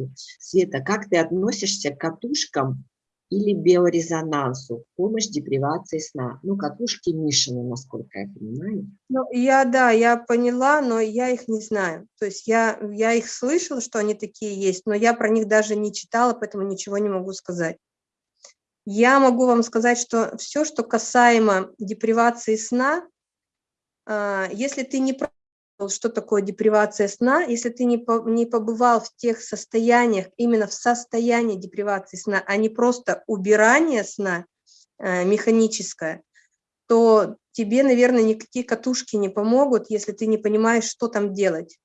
сразу. Света, как ты относишься к катушкам или биорезонансу, помощь депривации сна? Ну, катушки Мишины, насколько я понимаю. Ну, я, да, я поняла, но я их не знаю. То есть я, я их слышала, что они такие есть, но я про них даже не читала, поэтому ничего не могу сказать. Я могу вам сказать, что все, что касаемо депривации сна, а, если ты не что такое депривация сна, если ты не, не побывал в тех состояниях, именно в состоянии депривации сна, а не просто убирание сна э, механическое, то тебе, наверное, никакие катушки не помогут, если ты не понимаешь, что там делать.